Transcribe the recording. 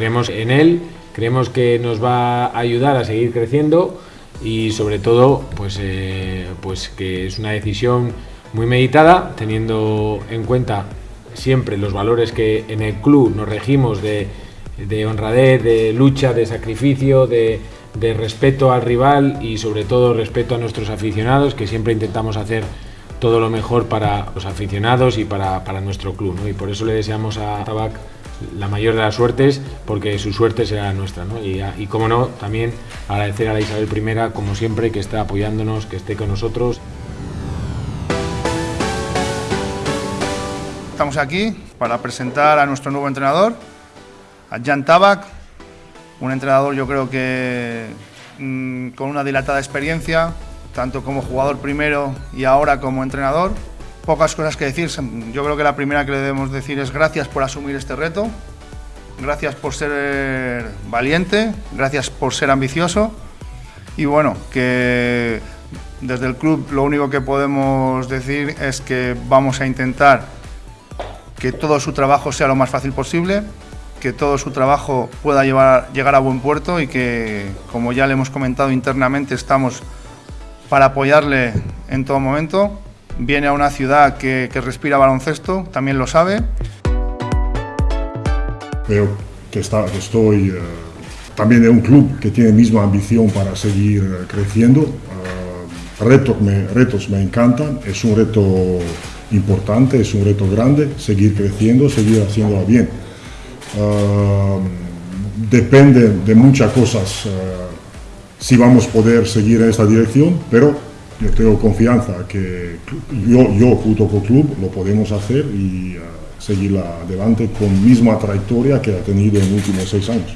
creemos en él, creemos que nos va a ayudar a seguir creciendo y sobre todo pues, eh, pues que es una decisión muy meditada, teniendo en cuenta siempre los valores que en el club nos regimos de, de honradez, de lucha, de sacrificio, de, de respeto al rival y sobre todo respeto a nuestros aficionados, que siempre intentamos hacer todo lo mejor para los aficionados y para, para nuestro club. Y por eso le deseamos a Tabac la mayor de las suertes, porque su suerte será nuestra. Y, como no, también agradecer a la Isabel I, como siempre, que está apoyándonos, que esté con nosotros. Estamos aquí para presentar a nuestro nuevo entrenador, a Jan Tabac, un entrenador yo creo que mmm, con una dilatada experiencia, tanto como jugador primero y ahora como entrenador. Pocas cosas que decir, yo creo que la primera que le debemos decir es gracias por asumir este reto, gracias por ser valiente, gracias por ser ambicioso y bueno, que desde el club lo único que podemos decir es que vamos a intentar que todo su trabajo sea lo más fácil posible, que todo su trabajo pueda llevar, llegar a buen puerto y que, como ya le hemos comentado internamente, estamos para apoyarle en todo momento. Viene a una ciudad que, que respira baloncesto, también lo sabe. Veo que, está, que estoy uh, también en un club que tiene misma ambición para seguir uh, creciendo. Uh, retos, me, retos me encantan, es un reto importante, es un reto grande, seguir creciendo, seguir haciéndolo bien. Uh, depende de muchas cosas uh, si vamos a poder seguir en esta dirección, pero yo tengo confianza que yo, yo junto con club lo podemos hacer y uh, seguir adelante con misma trayectoria que ha tenido en los últimos seis años.